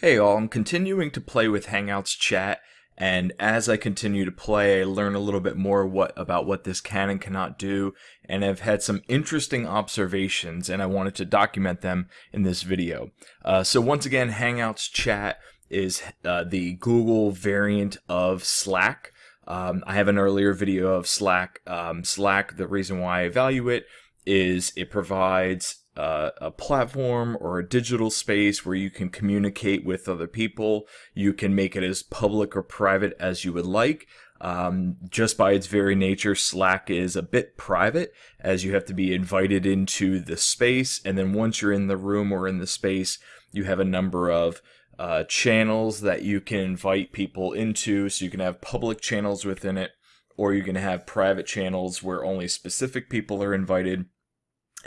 Hey all, I'm continuing to play with Hangouts chat and as I continue to play I learn a little bit more what about what this can and cannot do and I've had some interesting observations and I wanted to document them in this video. Uh, so once again Hangouts chat is uh, the Google variant of Slack. Um, I have an earlier video of Slack. Um, Slack, the reason why I value it is it provides uh, a platform or a digital space where you can communicate with other people. You can make it as public or private as you would like. Um, just by its very nature, Slack is a bit private as you have to be invited into the space. And then once you're in the room or in the space, you have a number of uh, channels that you can invite people into. So you can have public channels within it, or you can have private channels where only specific people are invited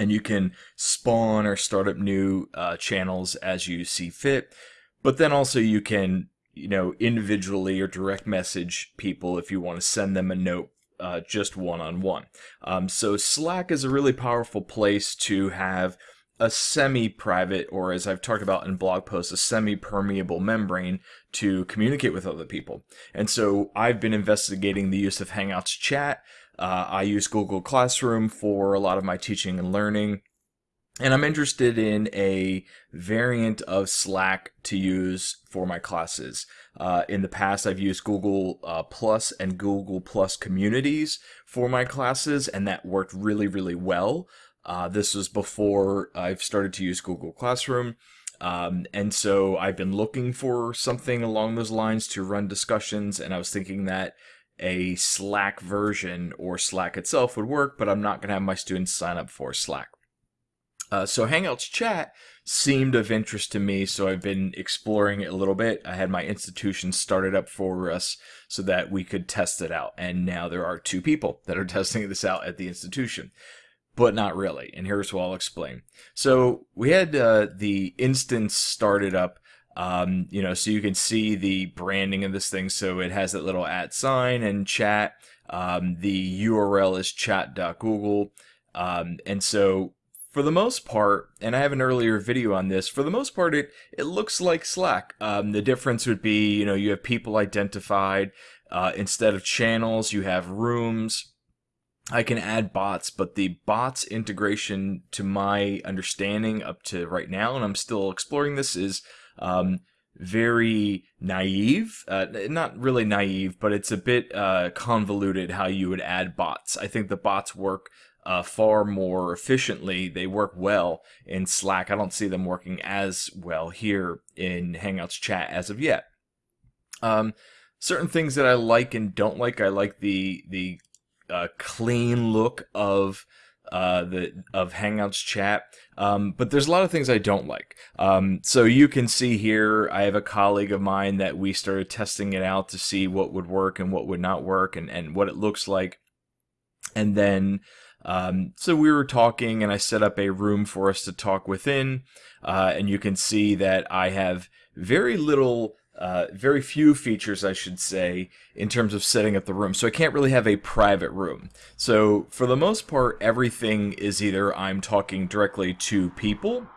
and you can spawn or start up new uh, channels as you see fit. But then also you can, you know, individually or direct message people if you want to send them a note uh, just one-on-one. Um, so Slack is a really powerful place to have a semi-private, or as I've talked about in blog posts, a semi-permeable membrane to communicate with other people. And so I've been investigating the use of Hangouts chat uh, I use Google Classroom for a lot of my teaching and learning. And I'm interested in a variant of Slack to use for my classes. Uh, in the past, I've used Google uh, Plus and Google Plus Communities for my classes, and that worked really, really well. Uh, this was before I've started to use Google Classroom. Um, and so I've been looking for something along those lines to run discussions, and I was thinking that a Slack version or Slack itself would work, but I'm not going to have my students sign up for Slack. Uh, so Hangouts chat seemed of interest to me, so I've been exploring it a little bit. I had my institution started up for us so that we could test it out, and now there are two people that are testing this out at the institution. But not really, and here's what I'll explain. So we had uh, the instance started up um, you know, so you can see the branding of this thing. So it has that little at sign and chat. Um, the URL is chat.google. Um, and so for the most part, and I have an earlier video on this, for the most part, it, it looks like Slack. Um, the difference would be, you know, you have people identified. Uh, instead of channels, you have rooms. I can add bots, but the bots integration, to my understanding up to right now, and I'm still exploring this, is um, very naive. Uh, not really naive, but it's a bit uh, convoluted how you would add bots. I think the bots work uh, far more efficiently. They work well in Slack. I don't see them working as well here in Hangouts chat as of yet. Um, certain things that I like and don't like. I like the the uh, clean look of uh, the of Hangouts chat. Um, but there's a lot of things I don't like. Um, so you can see here, I have a colleague of mine that we started testing it out to see what would work and what would not work and, and what it looks like. And then, um, so we were talking and I set up a room for us to talk within. Uh, and you can see that I have very little uh, very few features, I should say, in terms of setting up the room. So I can't really have a private room. So for the most part, everything is either I'm talking directly to people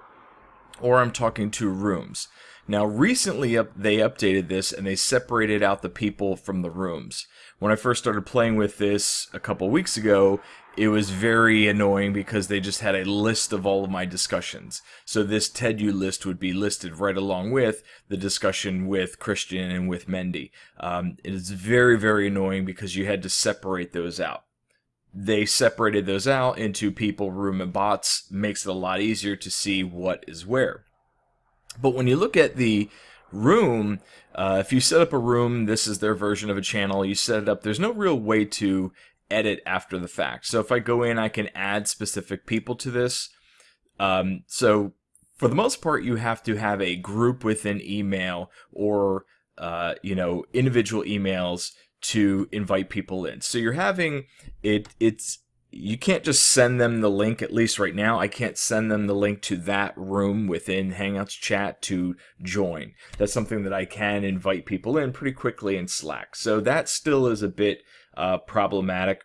or I'm talking to rooms. Now, recently up, they updated this and they separated out the people from the rooms. When I first started playing with this a couple weeks ago, it was very annoying because they just had a list of all of my discussions. So this TEDU list would be listed right along with the discussion with Christian and with Mendy. Um, it is very, very annoying because you had to separate those out. They separated those out into people, room, and bots. Makes it a lot easier to see what is where. But when you look at the room, uh, if you set up a room, this is their version of a channel, you set it up, there's no real way to edit after the fact. So if I go in, I can add specific people to this. Um, so for the most part, you have to have a group within email or, uh, you know, individual emails to invite people in. So you're having it, it's, you can't just send them the link, at least right now. I can't send them the link to that room within Hangouts chat to join. That's something that I can invite people in pretty quickly in Slack. So that still is a bit uh, problematic.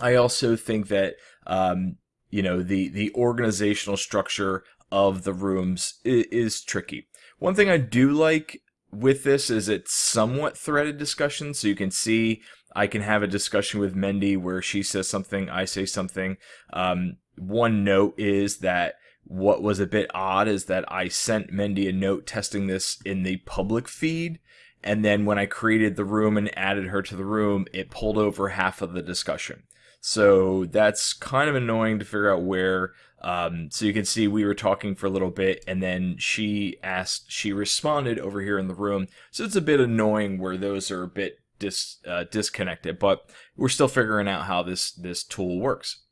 I also think that um, you know the the organizational structure of the rooms is, is, tricky. One thing I do like with this is it's somewhat threaded discussion, so you can see I can have a discussion with Mendy where she says something, I say something. Um, one note is that what was a bit odd is that I sent Mendy a note testing this in the public feed, and then when I created the room and added her to the room, it pulled over half of the discussion. So that's kind of annoying to figure out where. Um, so you can see we were talking for a little bit, and then she asked, she responded over here in the room. So it's a bit annoying where those are a bit dis, uh, disconnected, but we're still figuring out how this this tool works.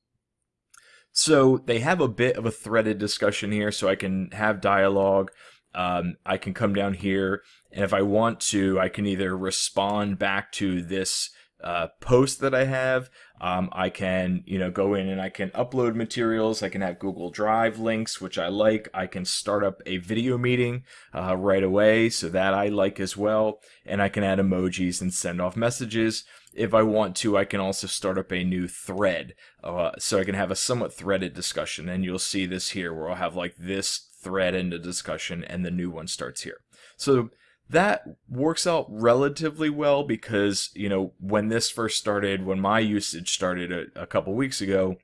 So they have a bit of a threaded discussion here, so I can have dialogue. Um, I can come down here, and if I want to, I can either respond back to this uh, post that I have. Um, I can, you know, go in and I can upload materials. I can have Google Drive links, which I like. I can start up a video meeting uh, right away, so that I like as well. And I can add emojis and send off messages. If I want to, I can also start up a new thread, uh, so I can have a somewhat threaded discussion. And you'll see this here, where I'll have like this thread into discussion, and the new one starts here. So that works out relatively well because you know when this first started when my usage started a, a, couple weeks ago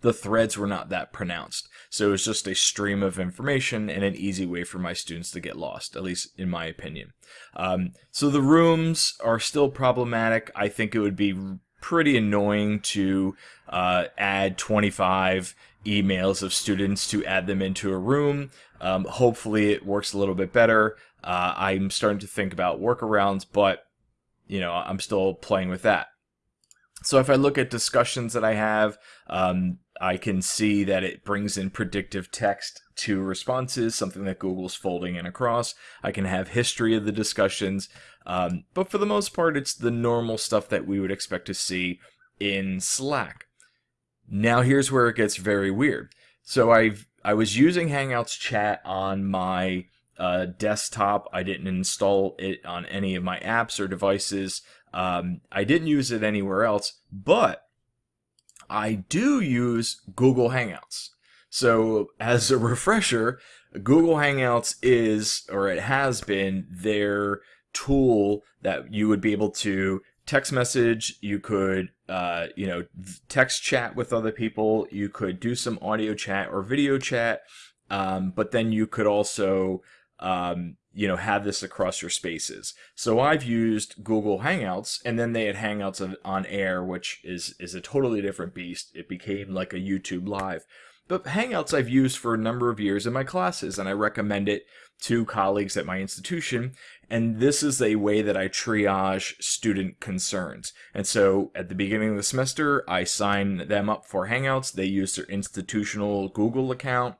the threads were not that pronounced. So it was just a stream of information and an easy way for my students to get lost at least in my opinion. Um, so the rooms are still problematic. I think it would be pretty annoying to uh, add 25 emails of students to add them into a room. Um, hopefully it works a little bit better uh, I'm starting to think about workarounds, but you know I'm still playing with that. So if I look at discussions that I have, um, I can see that it brings in predictive text to responses, something that Google's folding in across. I can have history of the discussions, um, but for the most part, it's the normal stuff that we would expect to see in Slack. Now here's where it gets very weird. So I've I was using Hangouts chat on my uh, desktop. I didn't install it on any of my apps or devices. Um, I didn't use it anywhere else, but I do use Google Hangouts. So as a refresher, Google Hangouts is, or it has been, their tool that you would be able to text message, you could, uh, you know, text chat with other people, you could do some audio chat or video chat, um, but then you could also um, you know, have this across your spaces. So I've used Google Hangouts, and then they had Hangouts on Air, which is is a totally different beast. It became like a YouTube Live. But Hangouts I've used for a number of years in my classes, and I recommend it to colleagues at my institution. And this is a way that I triage student concerns. And so at the beginning of the semester, I sign them up for Hangouts. They use their institutional Google account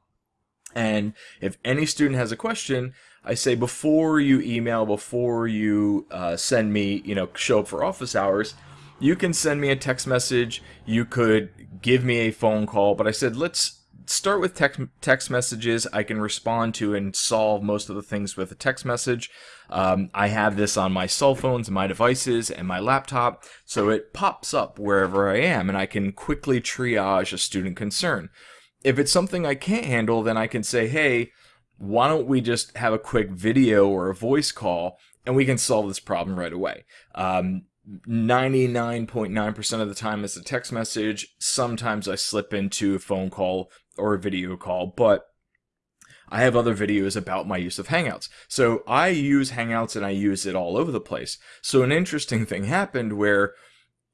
and if any student has a question, I say before you email, before you uh, send me, you know, show up for office hours, you can send me a text message. You could give me a phone call. But I said, let's start with text, text messages. I can respond to and solve most of the things with a text message. Um, I have this on my cell phones, my devices, and my laptop. So it pops up wherever I am and I can quickly triage a student concern if it's something I can't handle, then I can say, hey, why don't we just have a quick video or a voice call and we can solve this problem right away. 99.9% um, percent of the time it's a text message. Sometimes I slip into a phone call or a video call, but I have other videos about my use of Hangouts. So I use Hangouts and I use it all over the place. So an interesting thing happened where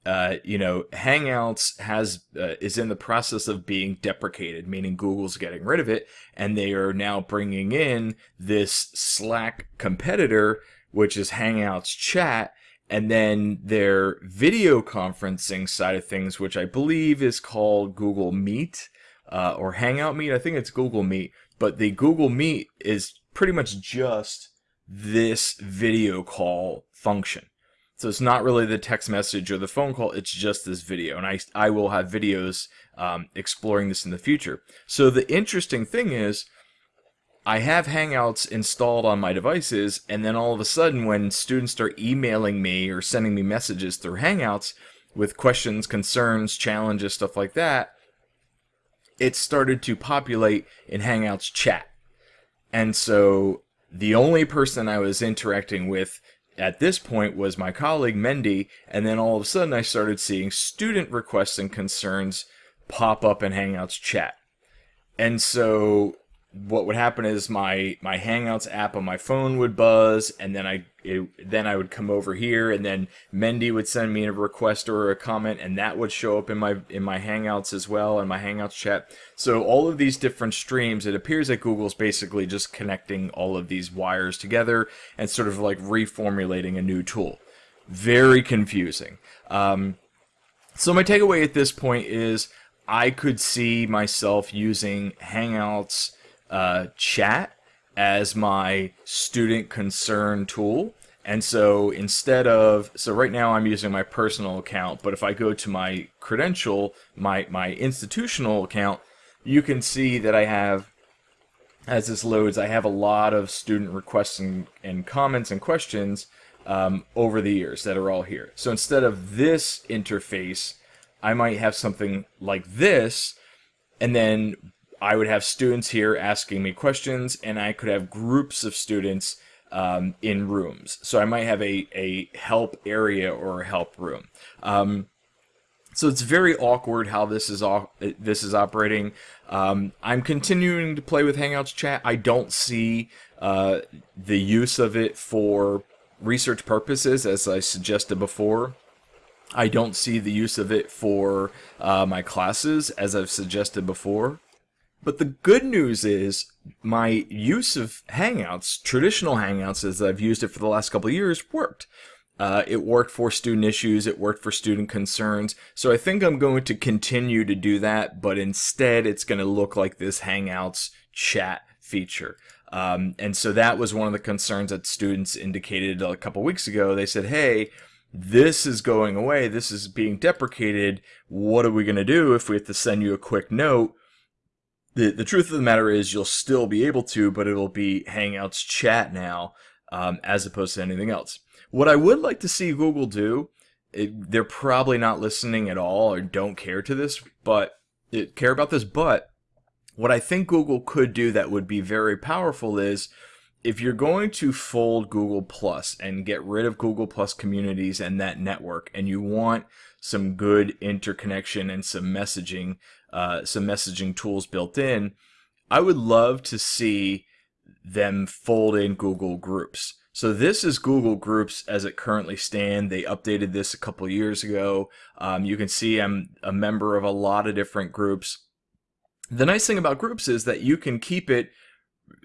uh, you know, Hangouts has uh, is in the process of being deprecated, meaning Google's getting rid of it, and they are now bringing in this Slack competitor, which is Hangouts Chat, and then their video conferencing side of things, which I believe is called Google Meet uh, or Hangout Meet. I think it's Google Meet, but the Google Meet is pretty much just this video call function. So it's not really the text message or the phone call, it's just this video. And I, I will have videos um, exploring this in the future. So the interesting thing is, I have Hangouts installed on my devices, and then all of a sudden, when students start emailing me or sending me messages through Hangouts with questions, concerns, challenges, stuff like that, it started to populate in Hangouts chat. And so The only person I was interacting with at this point was my colleague Mendy, and then all of a sudden I started seeing student requests and concerns pop up in Hangouts chat. And so what would happen is my my Hangouts app on my phone would buzz, and then I it, then I would come over here, and then Mendy would send me a request or a comment, and that would show up in my in my Hangouts as well, in my Hangouts chat. So all of these different streams, it appears that Google's basically just connecting all of these wires together and sort of like reformulating a new tool. Very confusing. Um, so my takeaway at this point is I could see myself using Hangouts uh, chat as my student concern tool. And so instead of, so right now I'm using my personal account, but if I go to my credential, my, my institutional account, you can see that I have, as this loads, I have a lot of student requests and, and comments and questions um, over the years that are all here. So instead of this interface, I might have something like this, and then I would have students here asking me questions, and I could have groups of students um, in rooms. So I might have a, a help area or a help room. Um, so it's very awkward how this is this is operating. Um, I'm continuing to play with Hangouts chat. I don't see uh, the use of it for research purposes, as I suggested before. I don't see the use of it for uh, my classes, as I've suggested before. But the good news is my use of Hangouts, traditional Hangouts as I've used it for the last couple of years, worked. Uh, it worked for student issues, it worked for student concerns. So I think I'm going to continue to do that, but instead it's going to look like this Hangouts chat feature. Um, and so that was one of the concerns that students indicated a couple weeks ago. They said, hey, this is going away, this is being deprecated. What are we going to do if we have to send you a quick note? The the truth of the matter is you'll still be able to, but it'll be Hangouts chat now um, as opposed to anything else. What I would like to see Google do, it, they're probably not listening at all or don't care to this, but it, care about this. But what I think Google could do that would be very powerful is if you're going to fold Google Plus and get rid of Google Plus communities and that network, and you want some good interconnection and some messaging uh, some messaging tools built in. I would love to see them fold in Google Groups. So this is Google Groups as it currently stand. They updated this a couple years ago. Um, you can see I'm a member of a lot of different groups. The nice thing about groups is that you can keep it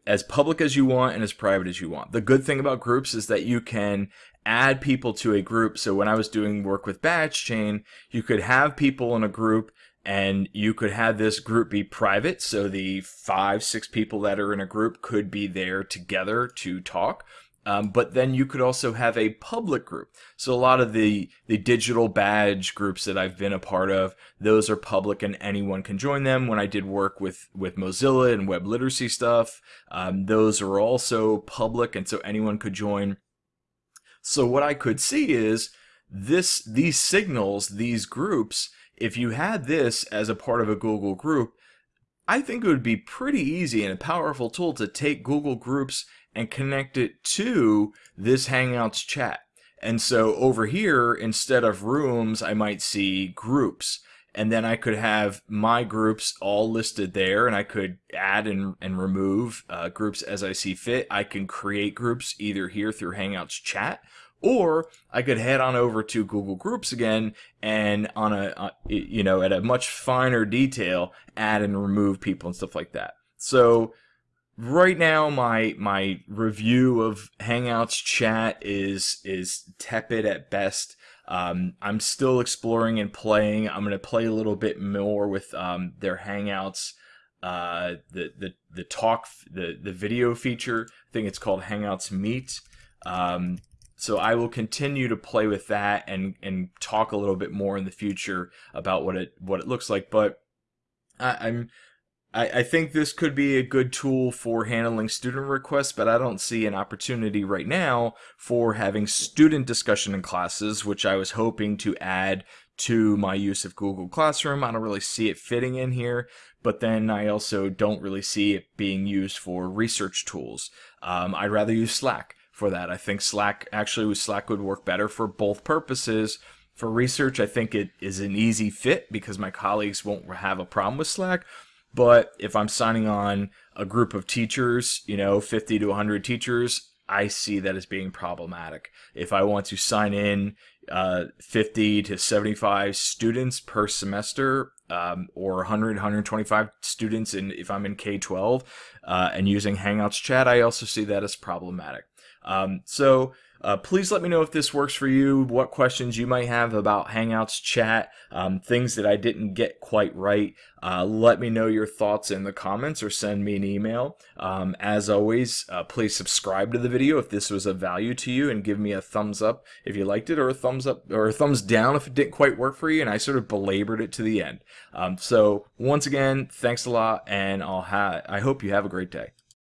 as public as you want and as private as you want. The good thing about groups is that you can add people to a group. So when I was doing work with BadgeChain, you could have people in a group and you could have this group be private so the five six people that are in a group could be there together to talk um, but then you could also have a public group. So a lot of the the digital badge groups that i've been a part of those are public and anyone can join them. When i did work with with mozilla and web literacy stuff um, those are also public and so anyone could join. So what i could see is this these signals these groups if you had this as a part of a Google group, I think it would be pretty easy and a powerful tool to take Google Groups and connect it to this Hangouts chat. And so over here, instead of rooms, I might see groups. And then I could have my groups all listed there, and I could add and, and remove uh, groups as I see fit. I can create groups either here through Hangouts chat, or I could head on over to Google Groups again and on a, uh, you know, at a much finer detail, add and remove people and stuff like that. So right now my my review of Hangouts chat is is tepid at best. Um, I'm still exploring and playing. I'm going to play a little bit more with um, their Hangouts, uh, the the the talk, the the video feature. I think it's called Hangouts Meet. Um, so I will continue to play with that and and talk a little bit more in the future about what it what it looks like. But I, am I, I think this could be a good tool for handling student requests, but I don't see an opportunity right now for having student discussion in classes, which I was hoping to add to my use of Google Classroom. I don't really see it fitting in here, but then I also don't really see it being used for research tools. Um, I'd rather use Slack for that. I think Slack actually Slack would work better for both purposes. For research, I think it is an easy fit because my colleagues won't have a problem with Slack. But if I'm signing on a group of teachers, you know, 50 to 100 teachers, I see that as being problematic. If I want to sign in uh, 50 to 75 students per semester, um, or 100, 125 students, and if I'm in K-12 uh, and using Hangouts chat, I also see that as problematic. Um, so uh, please let me know if this works for you, what questions you might have about Hangouts chat, um, things that I didn't get quite right. Uh, let me know your thoughts in the comments or send me an email. Um, as always, uh, please subscribe to the video if this was of value to you and give me a thumbs up if you liked it or a thumbs up or a thumbs down if it didn't quite work for you and I sort of belabored it to the end. Um, so once again, thanks a lot and I'll ha I hope you have a great day.